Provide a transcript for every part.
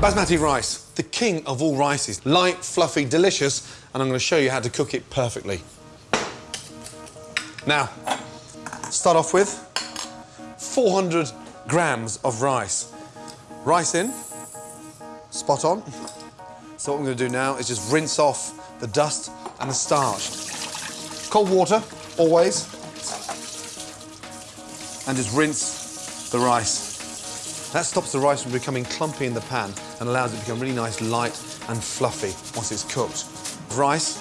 Basmati rice, the king of all rices. Light, fluffy, delicious, and I'm going to show you how to cook it perfectly. Now, start off with 400 grams of rice. Rice in, spot on. So what I'm going to do now is just rinse off the dust and the starch. Cold water, always. And just rinse the rice. That stops the rice from becoming clumpy in the pan and allows it to become really nice, light and fluffy once it's cooked. Rice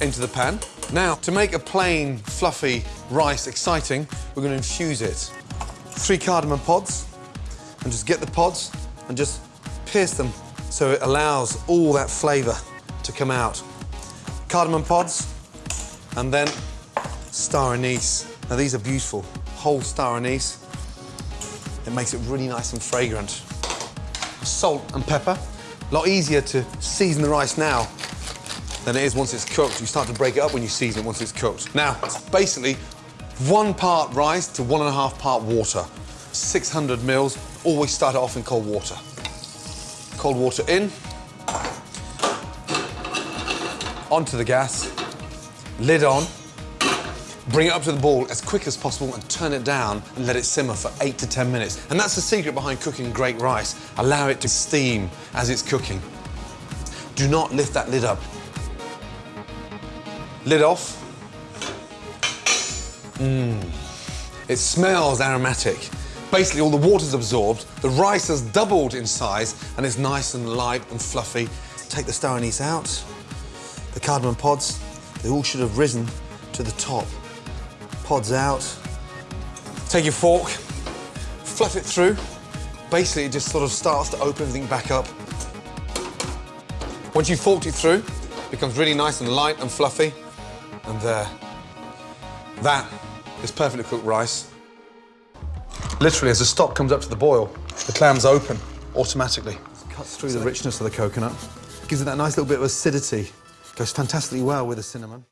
into the pan. Now, to make a plain, fluffy rice exciting, we're going to infuse it. Three cardamom pods, and just get the pods and just pierce them so it allows all that flavour to come out. Cardamom pods, and then star anise. Now, these are beautiful. Whole star anise. It makes it really nice and fragrant. Salt and pepper. A lot easier to season the rice now than it is once it's cooked. You start to break it up when you season it once it's cooked. Now, it's basically one part rice to one and a half part water. 600 mils, always start it off in cold water. Cold water in. Onto the gas, lid on, Bring it up to the ball as quick as possible and turn it down and let it simmer for eight to 10 minutes. And that's the secret behind cooking great rice. Allow it to steam as it's cooking. Do not lift that lid up. Lid off. Mmm. It smells aromatic. Basically, all the water's absorbed, the rice has doubled in size, and it's nice and light and fluffy. Take the star anise out. The cardamom pods, they all should have risen to the top pods out. Take your fork, fluff it through. Basically, it just sort of starts to open everything back up. Once you've forked it through, it becomes really nice and light and fluffy. And there. That is perfectly cooked rice. Literally, as the stock comes up to the boil, the clams open automatically. It cuts through the richness of the coconut. Gives it that nice little bit of acidity. Goes fantastically well with the cinnamon.